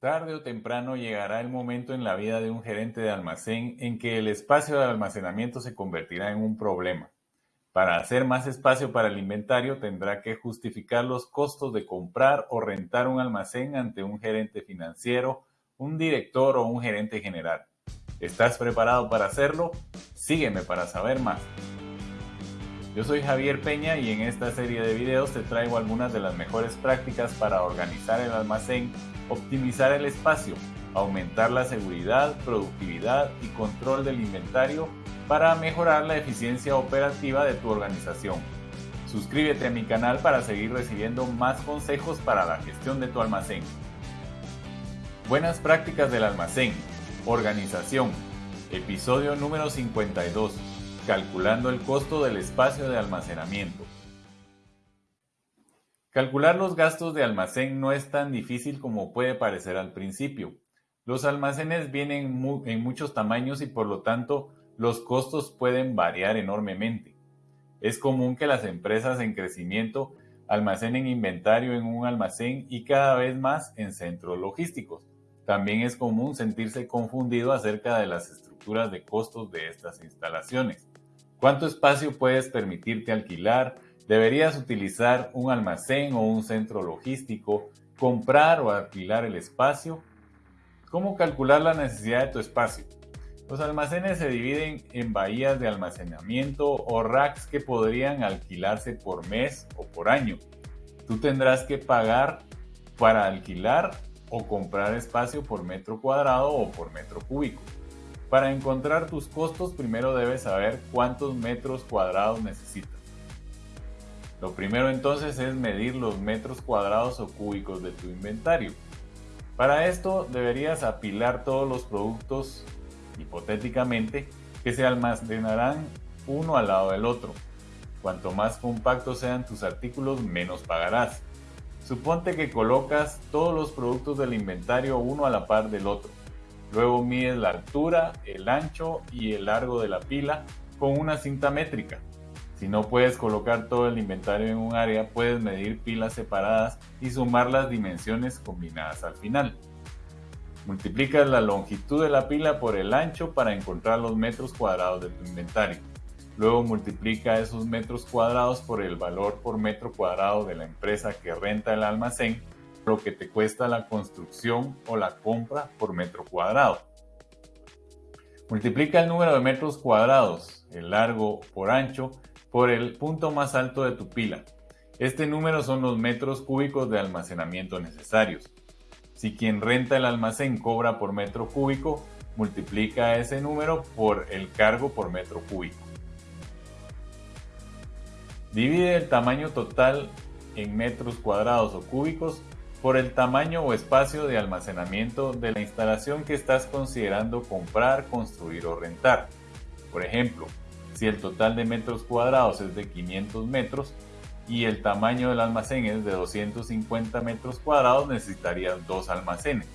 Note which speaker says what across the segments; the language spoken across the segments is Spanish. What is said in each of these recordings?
Speaker 1: Tarde o temprano llegará el momento en la vida de un gerente de almacén en que el espacio de almacenamiento se convertirá en un problema. Para hacer más espacio para el inventario tendrá que justificar los costos de comprar o rentar un almacén ante un gerente financiero, un director o un gerente general. ¿Estás preparado para hacerlo? Sígueme para saber más. Yo soy Javier Peña y en esta serie de videos te traigo algunas de las mejores prácticas para organizar el almacén optimizar el espacio, aumentar la seguridad, productividad y control del inventario para mejorar la eficiencia operativa de tu organización. Suscríbete a mi canal para seguir recibiendo más consejos para la gestión de tu almacén. Buenas prácticas del almacén. Organización. Episodio número 52. Calculando el costo del espacio de almacenamiento. Calcular los gastos de almacén no es tan difícil como puede parecer al principio. Los almacenes vienen en muchos tamaños y por lo tanto los costos pueden variar enormemente. Es común que las empresas en crecimiento almacenen inventario en un almacén y cada vez más en centros logísticos. También es común sentirse confundido acerca de las estructuras de costos de estas instalaciones. ¿Cuánto espacio puedes permitirte alquilar? Deberías utilizar un almacén o un centro logístico, comprar o alquilar el espacio. ¿Cómo calcular la necesidad de tu espacio? Los almacenes se dividen en bahías de almacenamiento o racks que podrían alquilarse por mes o por año. Tú tendrás que pagar para alquilar o comprar espacio por metro cuadrado o por metro cúbico. Para encontrar tus costos primero debes saber cuántos metros cuadrados necesitas. Lo primero entonces es medir los metros cuadrados o cúbicos de tu inventario. Para esto deberías apilar todos los productos, hipotéticamente, que se almacenarán uno al lado del otro. Cuanto más compactos sean tus artículos, menos pagarás. Suponte que colocas todos los productos del inventario uno a la par del otro. Luego mides la altura, el ancho y el largo de la pila con una cinta métrica. Si no puedes colocar todo el inventario en un área, puedes medir pilas separadas y sumar las dimensiones combinadas al final. Multiplicas la longitud de la pila por el ancho para encontrar los metros cuadrados de tu inventario. Luego multiplica esos metros cuadrados por el valor por metro cuadrado de la empresa que renta el almacén, lo que te cuesta la construcción o la compra por metro cuadrado. Multiplica el número de metros cuadrados, el largo por ancho, por el punto más alto de tu pila. Este número son los metros cúbicos de almacenamiento necesarios. Si quien renta el almacén cobra por metro cúbico, multiplica ese número por el cargo por metro cúbico. Divide el tamaño total en metros cuadrados o cúbicos por el tamaño o espacio de almacenamiento de la instalación que estás considerando comprar, construir o rentar. Por ejemplo, si el total de metros cuadrados es de 500 metros y el tamaño del almacén es de 250 metros cuadrados, necesitarías dos almacenes.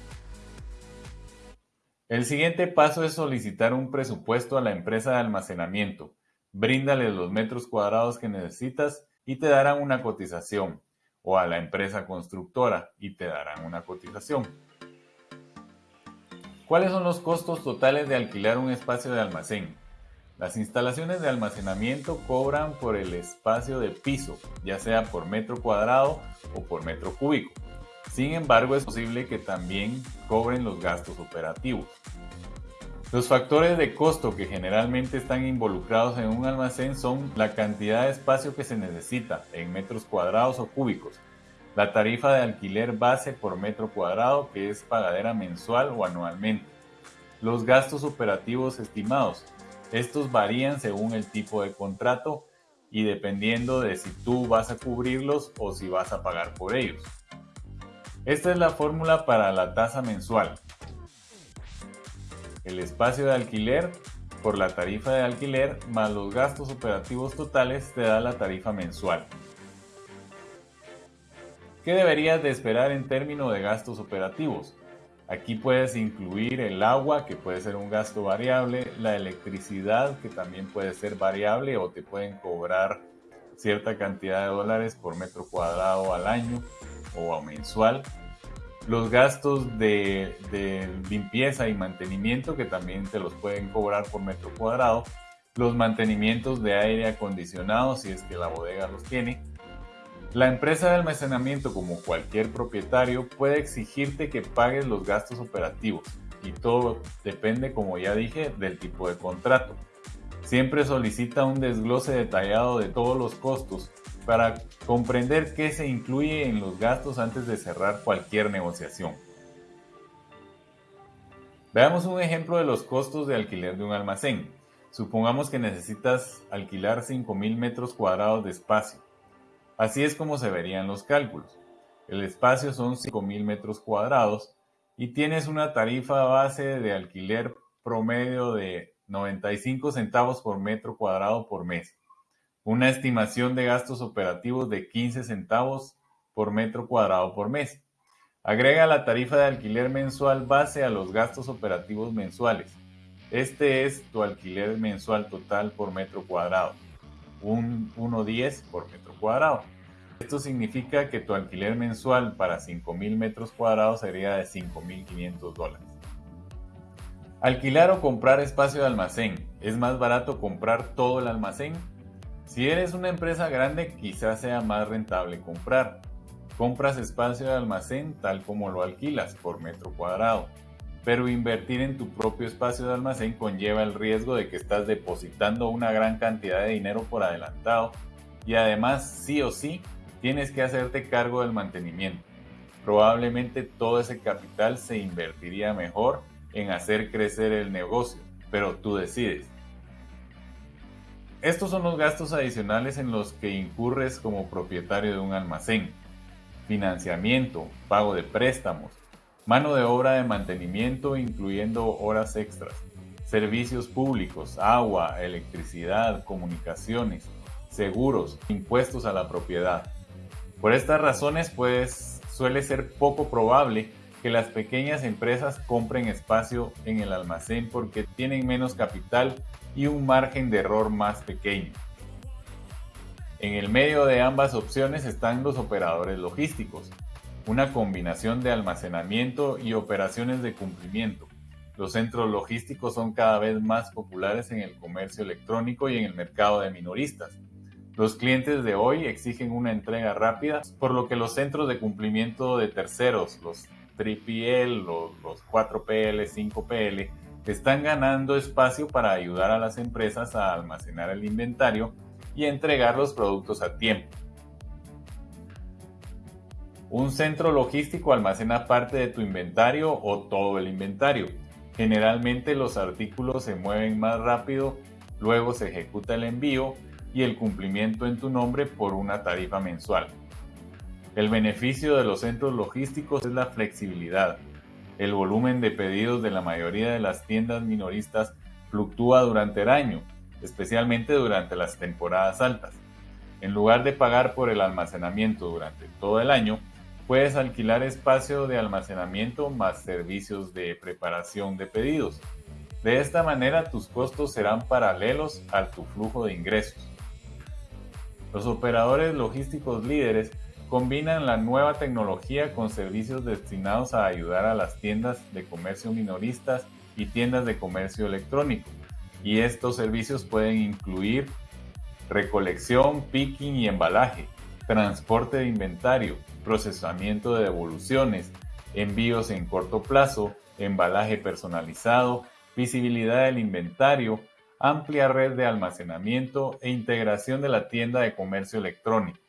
Speaker 1: El siguiente paso es solicitar un presupuesto a la empresa de almacenamiento. Bríndales los metros cuadrados que necesitas y te darán una cotización, o a la empresa constructora y te darán una cotización. ¿Cuáles son los costos totales de alquilar un espacio de almacén? Las instalaciones de almacenamiento cobran por el espacio de piso, ya sea por metro cuadrado o por metro cúbico. Sin embargo, es posible que también cobren los gastos operativos. Los factores de costo que generalmente están involucrados en un almacén son la cantidad de espacio que se necesita en metros cuadrados o cúbicos, la tarifa de alquiler base por metro cuadrado que es pagadera mensual o anualmente, los gastos operativos estimados, estos varían según el tipo de contrato y dependiendo de si tú vas a cubrirlos o si vas a pagar por ellos. Esta es la fórmula para la tasa mensual. El espacio de alquiler por la tarifa de alquiler más los gastos operativos totales te da la tarifa mensual. ¿Qué deberías de esperar en términos de gastos operativos? Aquí puedes incluir el agua, que puede ser un gasto variable, la electricidad, que también puede ser variable o te pueden cobrar cierta cantidad de dólares por metro cuadrado al año o mensual. Los gastos de, limpieza y mantenimiento que también te los pueden cobrar por metro cuadrado, los mantenimientos de aire acondicionado si es que la bodega los tiene. La empresa de almacenamiento, como cualquier propietario, puede exigirte que pagues los gastos operativos y todo depende, como ya dije, del tipo de contrato. Siempre solicita un desglose detallado de todos los costos para comprender qué se incluye en los gastos antes de cerrar cualquier negociación. Veamos un ejemplo de los costos de alquiler de un almacén. Supongamos que necesitas alquilar 5.000 metros cuadrados de espacio. Así es como se verían los cálculos. El espacio son 5.000 metros cuadrados y tienes una tarifa base de alquiler promedio de 95 centavos por metro cuadrado por mes una estimación de gastos operativos de 15 centavos por metro cuadrado por mes. Agrega la tarifa de alquiler mensual base a los gastos operativos mensuales. Este es tu alquiler mensual total por metro cuadrado, un 1.10 por metro cuadrado. Esto significa que tu alquiler mensual para 5.000 metros cuadrados sería de 5.500 dólares. Alquilar o comprar espacio de almacén. ¿Es más barato comprar todo el almacén si eres una empresa grande, quizás sea más rentable comprar. Compras espacio de almacén tal como lo alquilas por metro cuadrado. Pero invertir en tu propio espacio de almacén conlleva el riesgo de que estás depositando una gran cantidad de dinero por adelantado y además sí o sí tienes que hacerte cargo del mantenimiento. Probablemente todo ese capital se invertiría mejor en hacer crecer el negocio, pero tú decides. Estos son los gastos adicionales en los que incurres como propietario de un almacén. Financiamiento, pago de préstamos, mano de obra de mantenimiento incluyendo horas extras, servicios públicos, agua, electricidad, comunicaciones, seguros, impuestos a la propiedad. Por estas razones, pues suele ser poco probable que las pequeñas empresas compren espacio en el almacén porque tienen menos capital y un margen de error más pequeño. En el medio de ambas opciones están los operadores logísticos, una combinación de almacenamiento y operaciones de cumplimiento. Los centros logísticos son cada vez más populares en el comercio electrónico y en el mercado de minoristas. Los clientes de hoy exigen una entrega rápida, por lo que los centros de cumplimiento de terceros, los 3PL, los, los 4PL, 5PL, están ganando espacio para ayudar a las empresas a almacenar el inventario y entregar los productos a tiempo. Un centro logístico almacena parte de tu inventario o todo el inventario. Generalmente los artículos se mueven más rápido, luego se ejecuta el envío y el cumplimiento en tu nombre por una tarifa mensual. El beneficio de los centros logísticos es la flexibilidad, el volumen de pedidos de la mayoría de las tiendas minoristas fluctúa durante el año, especialmente durante las temporadas altas. En lugar de pagar por el almacenamiento durante todo el año, puedes alquilar espacio de almacenamiento más servicios de preparación de pedidos. De esta manera tus costos serán paralelos a tu flujo de ingresos. Los operadores logísticos líderes combinan la nueva tecnología con servicios destinados a ayudar a las tiendas de comercio minoristas y tiendas de comercio electrónico. Y estos servicios pueden incluir recolección, picking y embalaje, transporte de inventario, procesamiento de devoluciones, envíos en corto plazo, embalaje personalizado, visibilidad del inventario, amplia red de almacenamiento e integración de la tienda de comercio electrónico.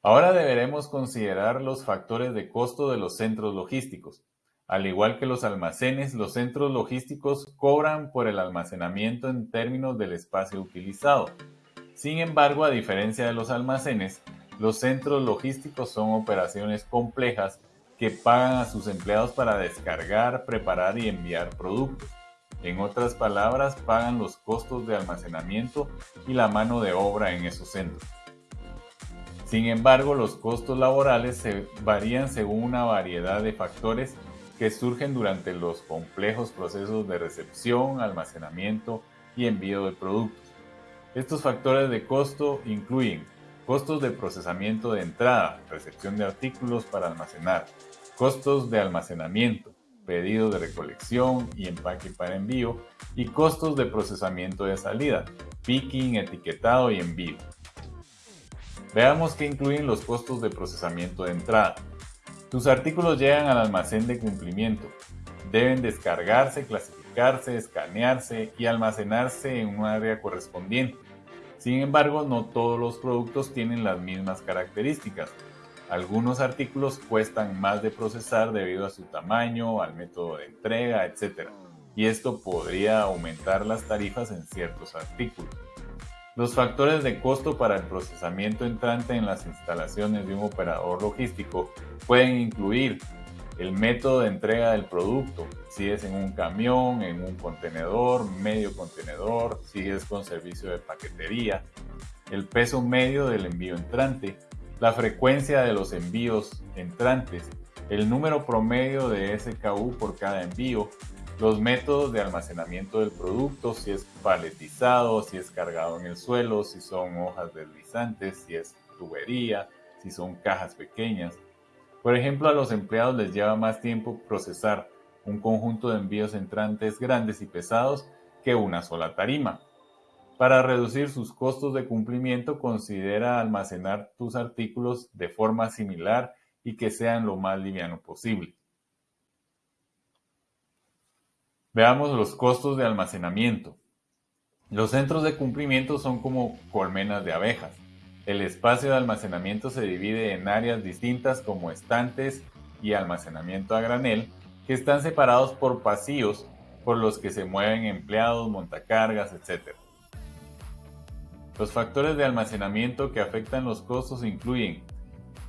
Speaker 1: Ahora deberemos considerar los factores de costo de los centros logísticos. Al igual que los almacenes, los centros logísticos cobran por el almacenamiento en términos del espacio utilizado. Sin embargo, a diferencia de los almacenes, los centros logísticos son operaciones complejas que pagan a sus empleados para descargar, preparar y enviar productos. En otras palabras, pagan los costos de almacenamiento y la mano de obra en esos centros. Sin embargo, los costos laborales varían según una variedad de factores que surgen durante los complejos procesos de recepción, almacenamiento y envío de productos. Estos factores de costo incluyen costos de procesamiento de entrada, recepción de artículos para almacenar, costos de almacenamiento, pedido de recolección y empaque para envío, y costos de procesamiento de salida, picking, etiquetado y envío. Veamos qué incluyen los costos de procesamiento de entrada. Tus artículos llegan al almacén de cumplimiento. Deben descargarse, clasificarse, escanearse y almacenarse en un área correspondiente. Sin embargo, no todos los productos tienen las mismas características. Algunos artículos cuestan más de procesar debido a su tamaño, al método de entrega, etc. Y esto podría aumentar las tarifas en ciertos artículos. Los factores de costo para el procesamiento entrante en las instalaciones de un operador logístico pueden incluir el método de entrega del producto, si es en un camión, en un contenedor, medio contenedor, si es con servicio de paquetería, el peso medio del envío entrante, la frecuencia de los envíos entrantes, el número promedio de SKU por cada envío, los métodos de almacenamiento del producto, si es paletizado, si es cargado en el suelo, si son hojas deslizantes, si es tubería, si son cajas pequeñas, por ejemplo, a los empleados les lleva más tiempo procesar un conjunto de envíos entrantes grandes y pesados que una sola tarima. Para reducir sus costos de cumplimiento, considera almacenar tus artículos de forma similar y que sean lo más liviano posible. Veamos los costos de almacenamiento. Los centros de cumplimiento son como colmenas de abejas. El espacio de almacenamiento se divide en áreas distintas como estantes y almacenamiento a granel, que están separados por pasillos por los que se mueven empleados, montacargas, etc. Los factores de almacenamiento que afectan los costos incluyen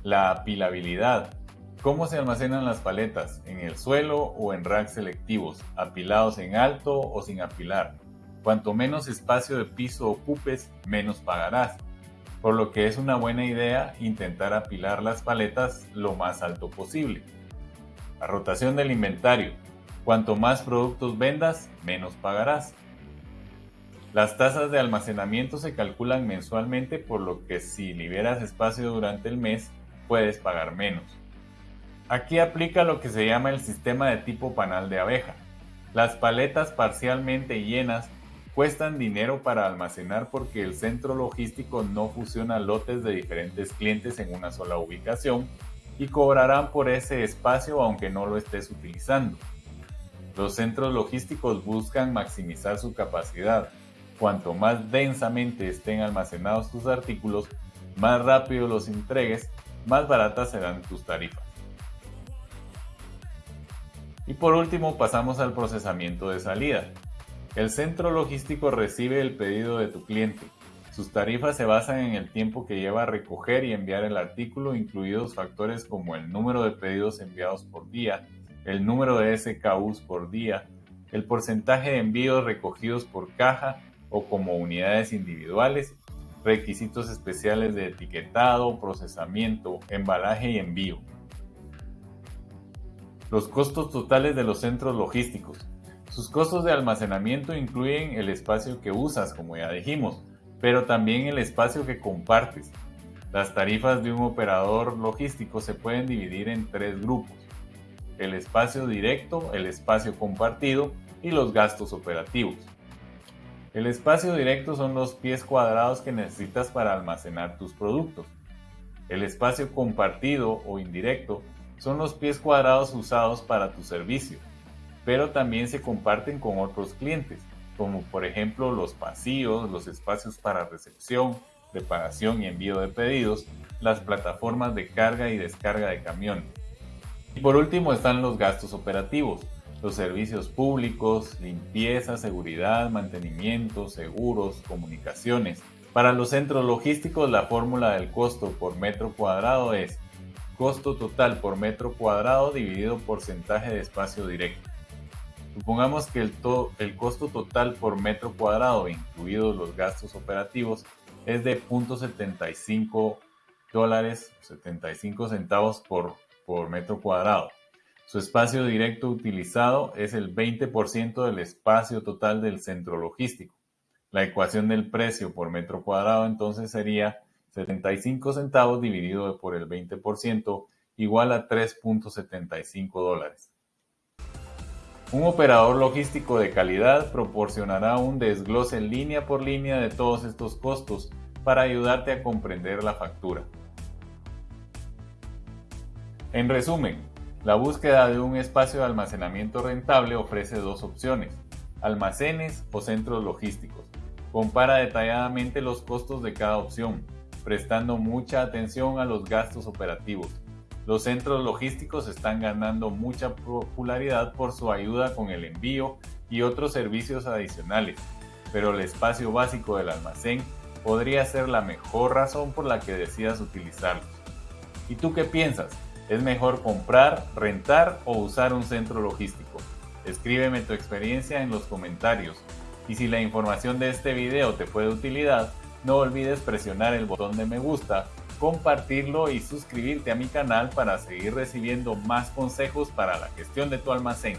Speaker 1: la apilabilidad, cómo se almacenan las paletas, en el suelo o en racks selectivos, apilados en alto o sin apilar. Cuanto menos espacio de piso ocupes, menos pagarás por lo que es una buena idea intentar apilar las paletas lo más alto posible. La rotación del inventario. Cuanto más productos vendas, menos pagarás. Las tasas de almacenamiento se calculan mensualmente, por lo que si liberas espacio durante el mes, puedes pagar menos. Aquí aplica lo que se llama el sistema de tipo panal de abeja. Las paletas parcialmente llenas cuestan dinero para almacenar porque el centro logístico no fusiona lotes de diferentes clientes en una sola ubicación y cobrarán por ese espacio aunque no lo estés utilizando. Los centros logísticos buscan maximizar su capacidad. Cuanto más densamente estén almacenados tus artículos, más rápido los entregues, más baratas serán tus tarifas. Y por último pasamos al procesamiento de salida. El centro logístico recibe el pedido de tu cliente. Sus tarifas se basan en el tiempo que lleva a recoger y enviar el artículo, incluidos factores como el número de pedidos enviados por día, el número de SKUs por día, el porcentaje de envíos recogidos por caja o como unidades individuales, requisitos especiales de etiquetado, procesamiento, embalaje y envío. Los costos totales de los centros logísticos. Sus costos de almacenamiento incluyen el espacio que usas, como ya dijimos, pero también el espacio que compartes. Las tarifas de un operador logístico se pueden dividir en tres grupos. El espacio directo, el espacio compartido y los gastos operativos. El espacio directo son los pies cuadrados que necesitas para almacenar tus productos. El espacio compartido o indirecto son los pies cuadrados usados para tu servicio pero también se comparten con otros clientes, como por ejemplo los pasillos, los espacios para recepción, preparación y envío de pedidos, las plataformas de carga y descarga de camión. Y por último están los gastos operativos, los servicios públicos, limpieza, seguridad, mantenimiento, seguros, comunicaciones. Para los centros logísticos la fórmula del costo por metro cuadrado es costo total por metro cuadrado dividido porcentaje de espacio directo. Supongamos que el, el costo total por metro cuadrado, incluidos los gastos operativos, es de 0.75 dólares, 75 centavos por, por metro cuadrado. Su espacio directo utilizado es el 20% del espacio total del centro logístico. La ecuación del precio por metro cuadrado entonces sería 75 centavos dividido por el 20% igual a 3.75 dólares. Un operador logístico de calidad proporcionará un desglose línea por línea de todos estos costos para ayudarte a comprender la factura. En resumen, la búsqueda de un espacio de almacenamiento rentable ofrece dos opciones, almacenes o centros logísticos. Compara detalladamente los costos de cada opción, prestando mucha atención a los gastos operativos los centros logísticos están ganando mucha popularidad por su ayuda con el envío y otros servicios adicionales, pero el espacio básico del almacén podría ser la mejor razón por la que decidas utilizarlos. ¿Y tú qué piensas? ¿Es mejor comprar, rentar o usar un centro logístico? Escríbeme tu experiencia en los comentarios. Y si la información de este video te fue de utilidad, no olvides presionar el botón de me gusta compartirlo y suscribirte a mi canal para seguir recibiendo más consejos para la gestión de tu almacén.